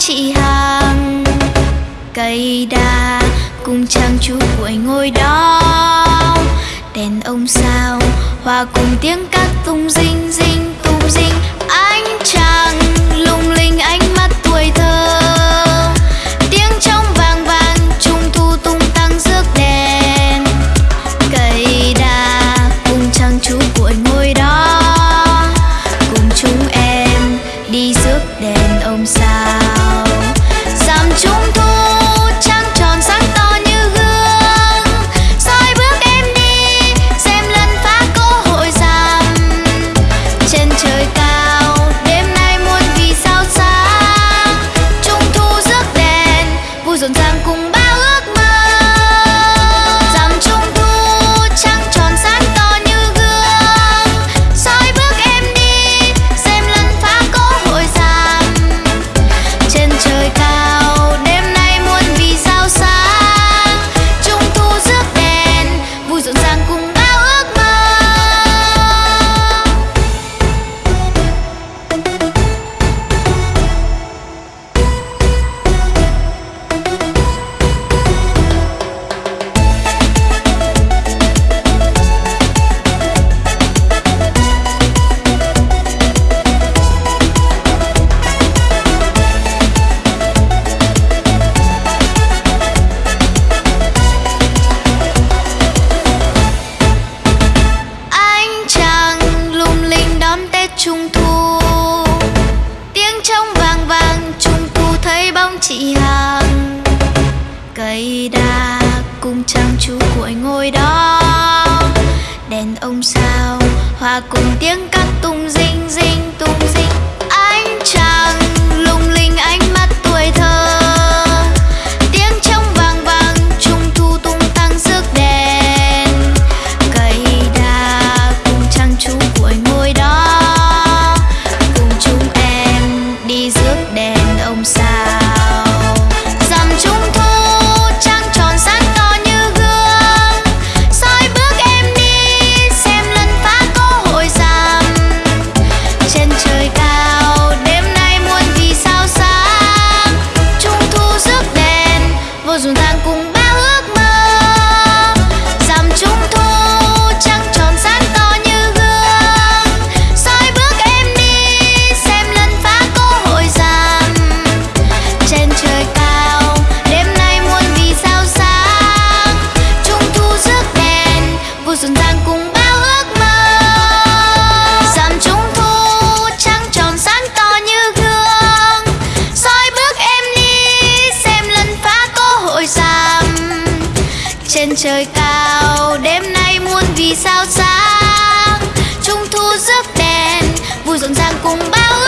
chị hàng. Cây đa cùng trang chú cuội ngồi đó. Đèn ông sao, hòa cùng tiếng cát tung dinh dinh, tung dinh. chị hàng cây đa cùng trang chú cội ngồi đó. Đèn ông sao hòa cùng tiếng căng trời cao. Đêm nay muôn vì sao sáng, trung thu rước đèn, vui rộn ràng cùng bao